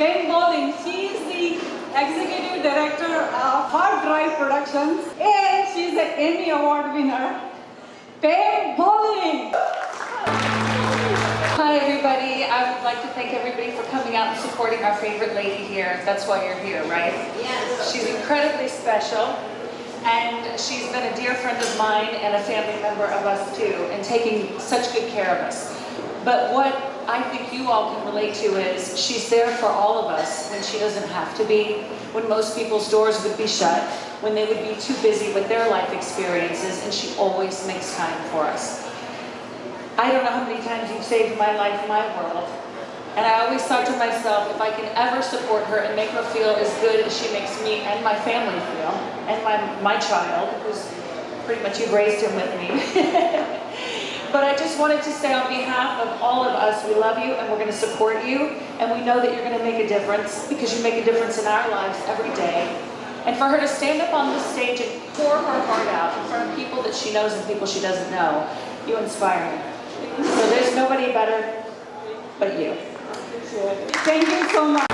Ben Bowling, she is the executive director of Hard Drive Productions and she's an Emmy Award winner. Ben Bowling! Hi, everybody. I would like to thank everybody for coming out and supporting our favorite lady here. That's why you're here, right? Yes. She's incredibly special, and she's been a dear friend of mine and a family member of us too, and taking such good care of us. But what I think you all can relate to is she's there for all of us when she doesn't have to be, when most people's doors would be shut, when they would be too busy with their life experiences, and she always makes time for us. I don't know how many times you've saved my life, my world. And I always thought to myself, if I can ever support her and make her feel as good as she makes me and my family feel, and my, my child, who's pretty much you've raised him with me. wanted to say on behalf of all of us, we love you and we're going to support you. And we know that you're going to make a difference because you make a difference in our lives every day. And for her to stand up on this stage and pour her heart out in front of people that she knows and people she doesn't know, you inspire me. So there's nobody better but you. Thank you so much.